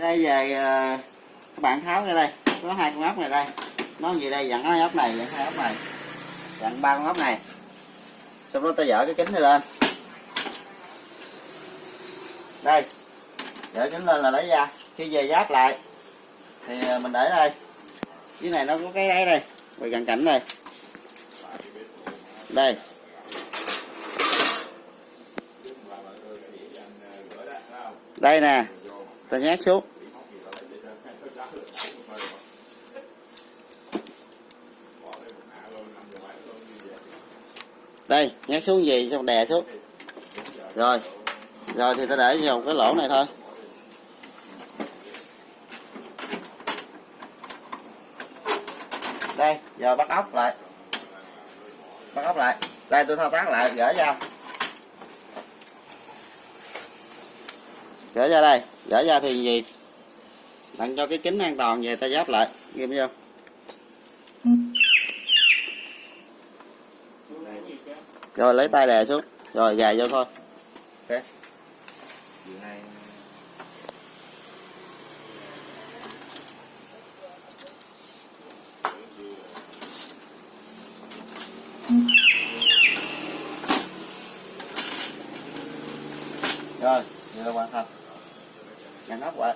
đây về ờ, các bạn tháo ra đây. Có hai con ốc này đây. Nó gì đây? Dặn hai ốc này dặn hai ốc này. Dặn ba con ốc này. Xong đó ta dở cái kính này lên. Đây. Dở kính lên là lấy ra. Khi về giáp lại, thì ờ, mình để đây. Dưới này nó có cái đấy đây. Về gần cảnh này đây. Đây nè ta nhét xuống. Đây nhét xuống gì? Xong đè xuống. Rồi. Rồi thì ta để vào cái lỗ này thôi. Đây, giờ bắt ốc lại. Bắt ốc lại. Đây, tôi thao tác lại, gỡ ra. Gỡ ra đây. Gỡ ra thì gì? Đặt cho cái kính an toàn về, ta giáp lại. Nghiêm vô rồi, lấy tay đè xuống. Rồi, gài vô thôi. Ok. Rồi, vừa hoàn thành nhận ốc lại